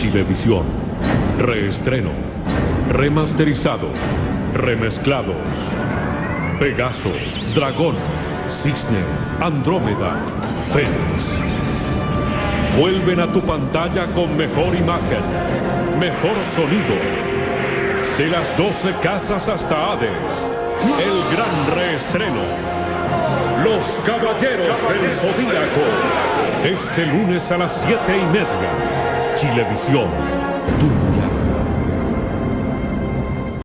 Chilevisión. Reestreno. Remasterizado. Remezclados. Pegaso. Dragón. Cisne. Andrómeda. Fénix. Vuelven a tu pantalla con mejor imagen. Mejor sonido. De las 12 casas hasta Hades. El gran reestreno. Los Caballeros del Zodíaco. Este lunes a las siete y media. Chilevisión.